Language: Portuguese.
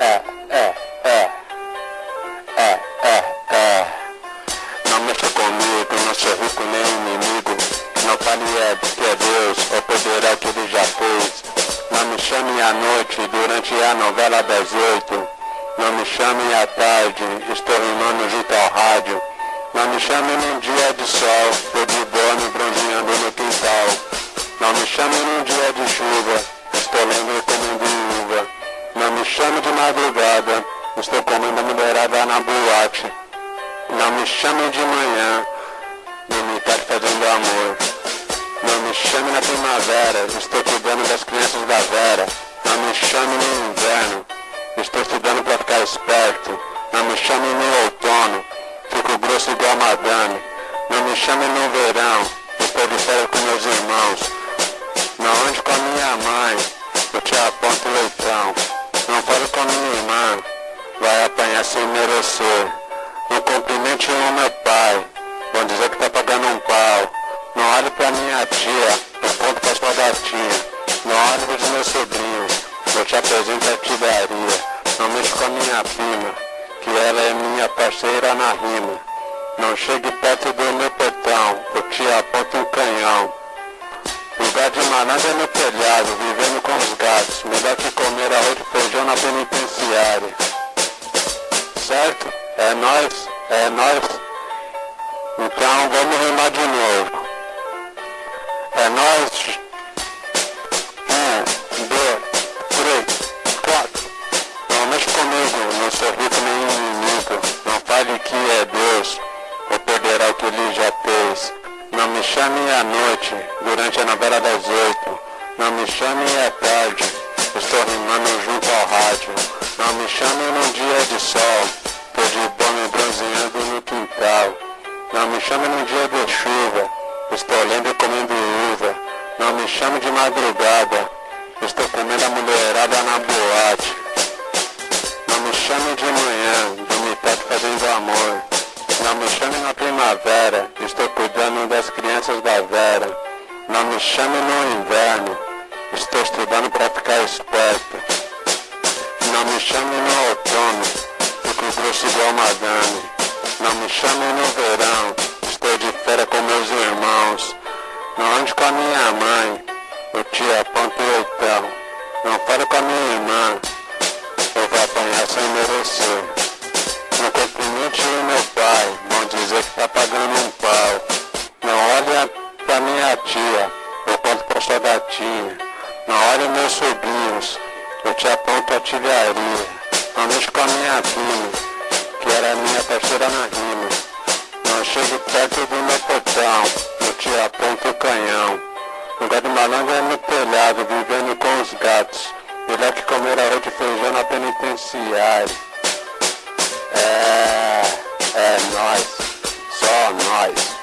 é, é, é, é, é, é. Não mexa comigo, não sou rico nem inimigo. Não fale é que é Deus, ou poderá que ele já fez. Não me chame à noite, durante a novela das oito. Não me chame à tarde, estou rimando junto ao rádio. Não me chame num dia de sol, tô de me bronzeando no quintal. Não me chame num dia estou comendo mulherada na boate. Não me chame de manhã, não me tá fazendo amor. Não me chame na primavera, estou cuidando das crianças da Vera. Não me chame no inverno, estou estudando pra ficar esperto. Não me chame no outono, fico grosso igual madame. Não me chame no verão, estou de férias com meus irmãos. Não ande com a minha mãe, eu te aponto apanhar sem merecer. Não cumprimente o meu pai, vão dizer que tá pagando um pau. Não olhe pra minha tia, eu conto pra sua gatinha. Não olhe pros meus sobrinhos, eu te apresento a tidaria. Não mexe com a minha prima, que ela é minha parceira na rima. Não chegue perto do meu portão, eu te aponto um canhão. Lugar de malandro é no telhado, vivendo com os gatos. Melhor que comer arroz e feijão na penitenciária. Certo? É nós, é nós. Então vamos rimar de novo. É nós. Um, dois, três, quatro. Não mexe comigo, não sou rico nem inimigo. Não fale que é Deus, ou perderá o que ele já fez. Não me chame à noite, durante a novela das oito. Não me chame à tarde, estou rimando junto ao rádio. Não me chame num dia de sol, tô de boa bronzeando no quintal. Não me chame num dia de chuva, estou lendo e comendo uva. Não me chame de madrugada, estou comendo a mulherada na boate. Não me chame de manhã, dormi tarde fazendo amor. Não me chame na primavera, estou cuidando das crianças da Vera. Não me chame no inverno, estou estudando pra ficar esperto. Não me chame no outono, fico grosso igual madame. Não me chame no verão, estou de férias com meus irmãos. Não ande com a minha mãe, eu te aponto o leitão. Não fale com a minha irmã, eu vou apanhar sem merecer. Não cumprimente o meu pai, vão dizer que tá pagando um pau. Não olha pra minha tia, eu conto pra sua gatinha. Não olhe meus sobrinhos, eu te aponto a artilharia. Mexe com a minha prima, que era minha parceira na rima. Não chegue perto do meu portão, eu te aponto o canhão. Lugar de malandro é no telhado, vivendo com os gatos. Melhor que comer arroz de feijão na penitenciária. É, é nós, só nós.